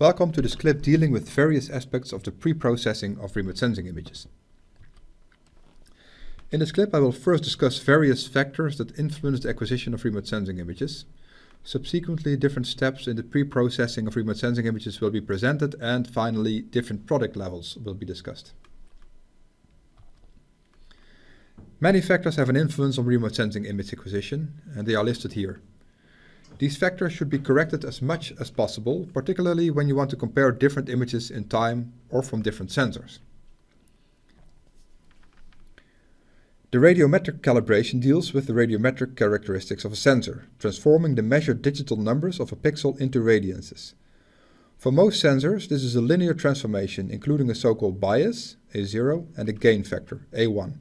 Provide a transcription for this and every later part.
Welcome to this clip dealing with various aspects of the pre-processing of remote sensing images. In this clip I will first discuss various factors that influence the acquisition of remote sensing images. Subsequently, different steps in the pre-processing of remote sensing images will be presented and finally different product levels will be discussed. Many factors have an influence on remote sensing image acquisition and they are listed here. These factors should be corrected as much as possible, particularly when you want to compare different images in time or from different sensors. The radiometric calibration deals with the radiometric characteristics of a sensor, transforming the measured digital numbers of a pixel into radiances. For most sensors, this is a linear transformation, including a so-called bias, A0, and a gain factor, A1.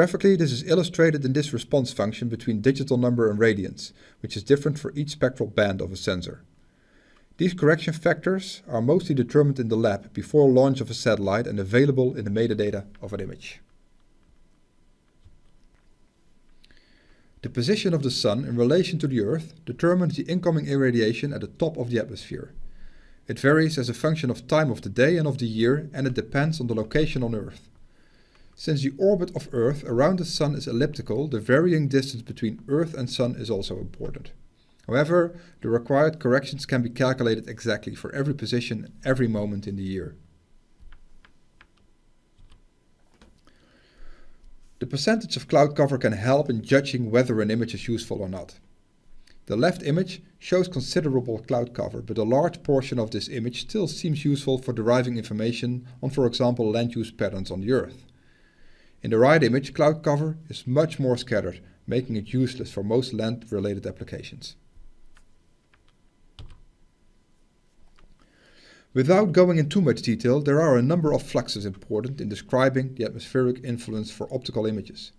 Graphically, this is illustrated in this response function between digital number and radiance, which is different for each spectral band of a sensor. These correction factors are mostly determined in the lab before launch of a satellite and available in the metadata of an image. The position of the Sun in relation to the Earth determines the incoming irradiation at the top of the atmosphere. It varies as a function of time of the day and of the year and it depends on the location on Earth. Since the orbit of Earth around the Sun is elliptical, the varying distance between Earth and Sun is also important. However, the required corrections can be calculated exactly for every position every moment in the year. The percentage of cloud cover can help in judging whether an image is useful or not. The left image shows considerable cloud cover, but a large portion of this image still seems useful for deriving information on, for example, land use patterns on the Earth. In the right image, cloud cover is much more scattered, making it useless for most land-related applications. Without going into too much detail, there are a number of fluxes important in describing the atmospheric influence for optical images.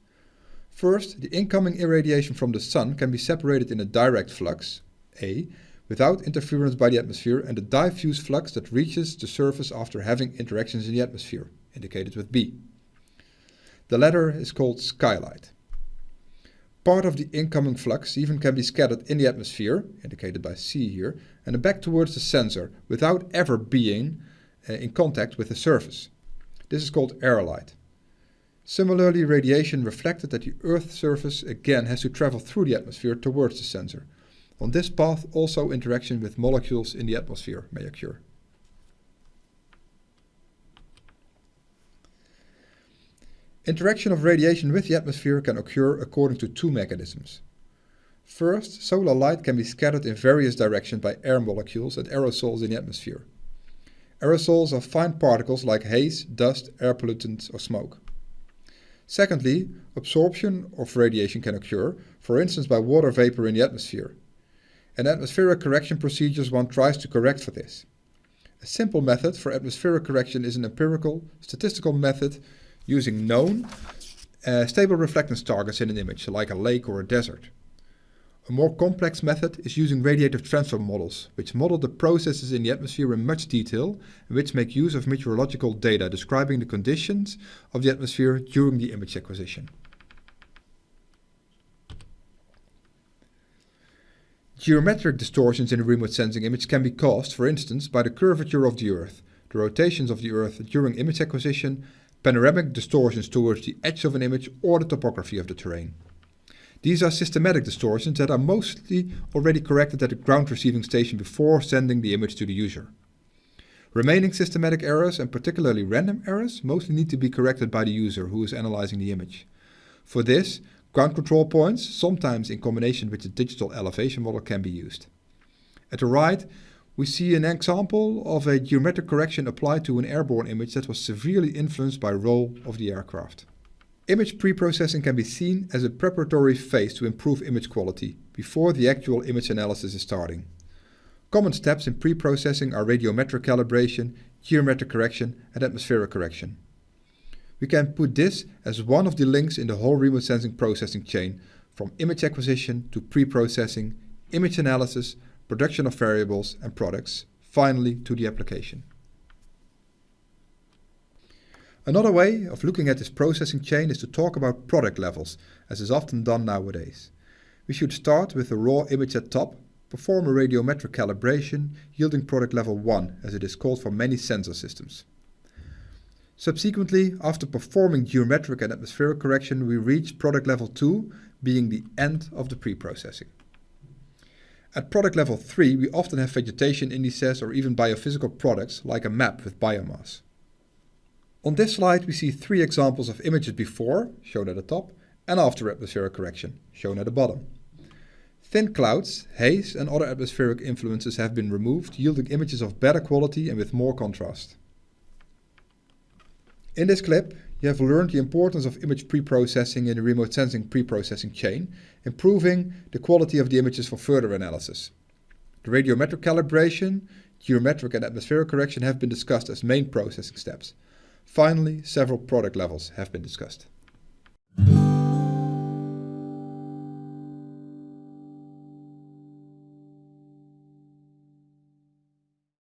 First, the incoming irradiation from the Sun can be separated in a direct flux, A, without interference by the atmosphere, and a diffuse flux that reaches the surface after having interactions in the atmosphere, indicated with B. The latter is called skylight. Part of the incoming flux even can be scattered in the atmosphere, indicated by C here, and back towards the sensor without ever being uh, in contact with the surface. This is called light. Similarly, radiation reflected at the Earth's surface again has to travel through the atmosphere towards the sensor. On this path also interaction with molecules in the atmosphere may occur. Interaction of radiation with the atmosphere can occur according to two mechanisms. First, solar light can be scattered in various directions by air molecules and aerosols in the atmosphere. Aerosols are fine particles like haze, dust, air pollutants or smoke. Secondly, absorption of radiation can occur, for instance by water vapor in the atmosphere. In atmospheric correction procedures one tries to correct for this. A simple method for atmospheric correction is an empirical, statistical method using known uh, stable reflectance targets in an image, like a lake or a desert. A more complex method is using radiative transfer models, which model the processes in the atmosphere in much detail and which make use of meteorological data describing the conditions of the atmosphere during the image acquisition. Geometric distortions in a remote sensing image can be caused, for instance, by the curvature of the Earth, the rotations of the Earth during image acquisition, panoramic distortions towards the edge of an image or the topography of the terrain. These are systematic distortions that are mostly already corrected at the ground receiving station before sending the image to the user. Remaining systematic errors and particularly random errors mostly need to be corrected by the user who is analyzing the image. For this, ground control points, sometimes in combination with the digital elevation model, can be used. At the right, we see an example of a geometric correction applied to an airborne image that was severely influenced by roll of the aircraft. Image preprocessing can be seen as a preparatory phase to improve image quality before the actual image analysis is starting. Common steps in preprocessing are radiometric calibration, geometric correction and atmospheric correction. We can put this as one of the links in the whole remote sensing processing chain from image acquisition to preprocessing, image analysis, production of variables and products, finally to the application. Another way of looking at this processing chain is to talk about product levels, as is often done nowadays. We should start with the raw image at top, perform a radiometric calibration yielding product level 1 as it is called for many sensor systems. Subsequently, after performing geometric and atmospheric correction, we reach product level 2, being the end of the pre-processing. At product level 3, we often have vegetation indices or even biophysical products like a map with biomass. On this slide we see three examples of images before, shown at the top, and after atmospheric correction, shown at the bottom. Thin clouds, haze and other atmospheric influences have been removed, yielding images of better quality and with more contrast. In this clip, you have learned the importance of image pre-processing in the remote sensing pre-processing chain, improving the quality of the images for further analysis. The radiometric calibration, geometric and atmospheric correction have been discussed as main processing steps. Finally, several product levels have been discussed.